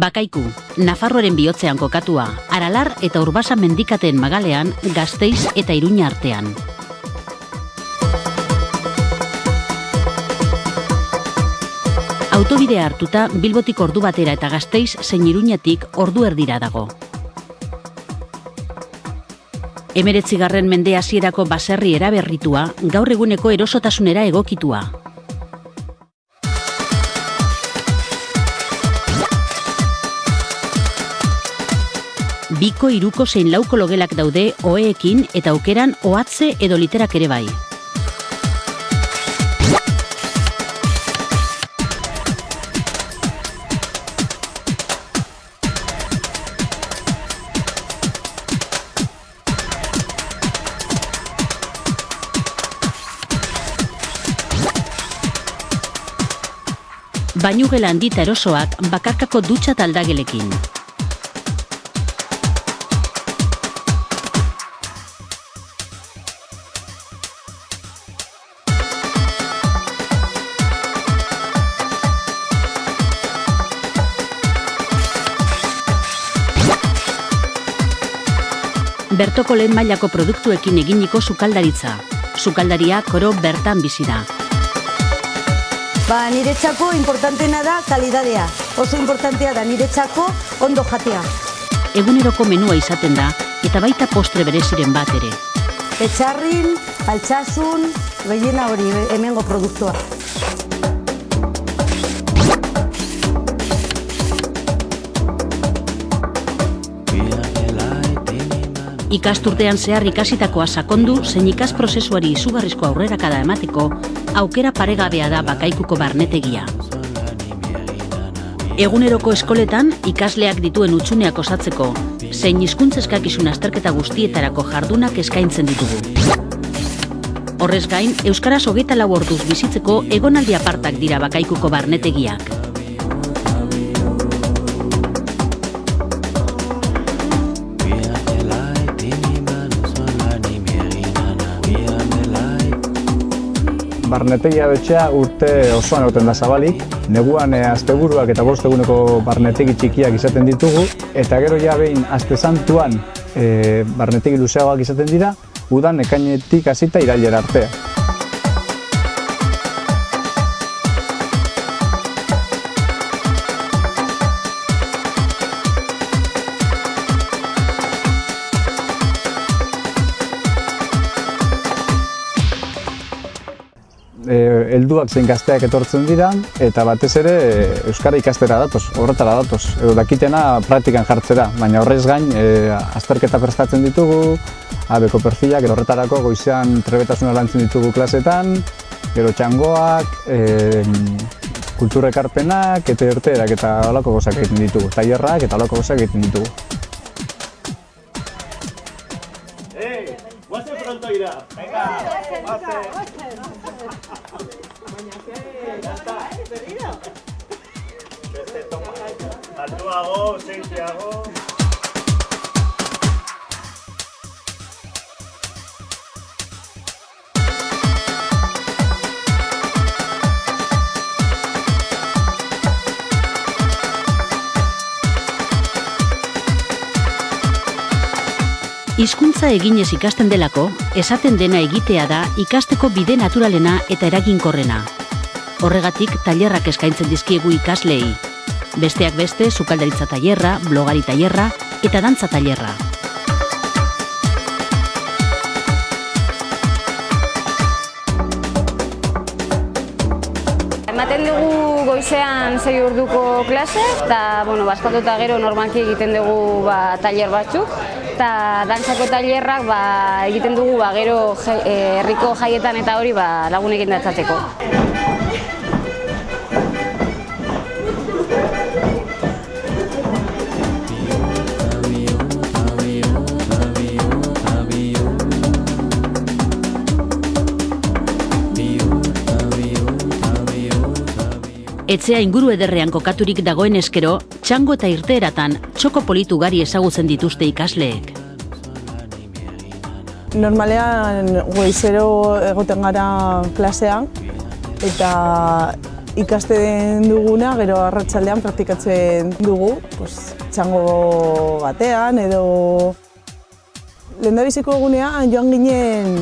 Bakaiku, Nafarroaren bihotzean kokatua, Aralar eta Urbasa mendikateen magalean, Gasteiz eta Iruña artean. Autobidea hartuta Bilbotik ordu batera eta Gasteiz zein Iruñatik ordu erdira dago. Emeretzigarren mende hasierako baserri eraberritua, gaur eguneko erosotasunera egokitua. Biko, iruko zein lauko logelak daude oeekin eta aukeran ohatze edo literak ere bai. Bainugela handita erosoak bakarkako dutxa taldagelekin. Bertoko lehen mailako produktuekin eginiko sukaldaritza. Sukaldaria koro bertan bizi da. Ba, niretzako importantena da kalidadea. Oso importantea da niretzako ondo jatea. Eguneroko menua izaten da eta baita postre bereziren bat ere. Etxarrin, altxasun, gehiena hori hemengo produktua. Ikasturtean zehar ikasitakoa sakondu zein ikas prozesuari izugarrizko aurrerakada emateko aukera paregabea da bakaikuko barnetegia. Eguneroko eskoletan ikasleak dituen utxuneak osatzeko, zein hizkuntzeskakizun azterketa guztietarako jardunak eskaintzen ditugu. Horrez gain, Euskaraz hogeita lau orduz bizitzeko egonaldi apartak dira bakaikuko barnetegiak. Barnetegia betxea urte osoan egoten da zabalik, neguan e, asteburuak eta bost eguneko barnetegi txikiak izaten ditugu, eta gero ja behin aste santuan e, barnetegi luzeagoak izaten dira, udan ekainetik hasita irailera artea. Helduak zein gazteak etortzen dira eta batez ere e, euskara ikastera datoz, horretara datoz, edo dakitena praktikan jartzera, baina horrez gain e, azterketa prestatzen ditugu, abeko perfilak, gero horretarako goizean trebetasuna lantzen ditugu klasetan, gero txangoak, e, kulturekarpenak, eta erterak eta holako gozak egiten ditugu, tailerrak eta holako gozak egiten ditugu. ¡Eh! ¡Guase pronto irá! ¡Venga! ¡Guase! Altuago, seixiago. Hizkuntza eginez ikasten delako, esaten dena egitea da ikasteko bide naturalena eta eraginkorrena. Horregatik tailerrak eskaintzen dizkiegu ikaslei. Besteak beste, sukaldaritza tailerra, blogari tailerra eta dantza tailerra. Ematen dugu goizean sei orduko klase, eta bueno, baskatuta gero normalki egiten dugu ba, tailer batzuk, eta dantzako tailerrak ba, egiten dugu ba, gero eh, herriko jaietan eta hori ba, lagunekin datzatzeko. Etzea inguru ederrean kokaturik dagoen eskero, txango eta irteeratan txoko politu gari ezagutzen dituzte ikasleek. Normalean goizero egoten gara klasean eta ikasten duguna, gero arratsaldean praktikatzen dugu, pues, txango batean edo lehendabiziko egunean joan ginen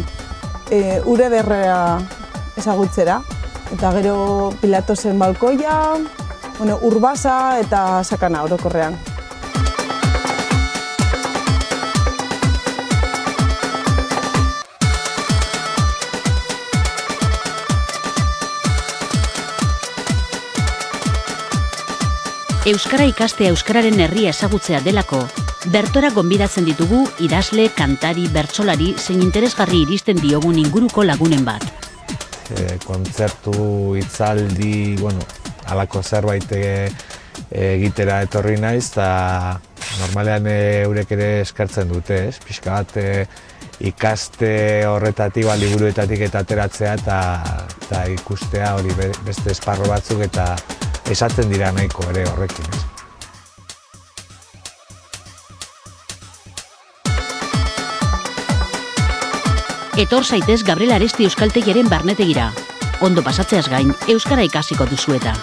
e, ure derrea ezagutzera. Eta gero pilatosen balkoia, bueno, urbasa eta sakana orokorrean. Euskara ikastea Euskararen herria ezagutzea delako, bertora gonbidatzen ditugu idazle, kantari, bertsolari zein interesgarri iristen diogun inguruko lagunen bat. E, kontzertu, hitzaldi, bueno, alako zerbait e, egitera etorri naiz, eta normalean e, eurek ere eskertzen dute, ez? Pixka bat e, ikaste horretatik, ba, liburuetatik eta ateratzea, eta, eta ikustea hori be- beste esparro batzuk, eta esaten dira nahiko ere horrekin, ez? Etor zaitez Gabriel Aresti Euskaltegiaren barnetegira. Ondo pasatzeaz gain, Euskara ikasiko duzu eta.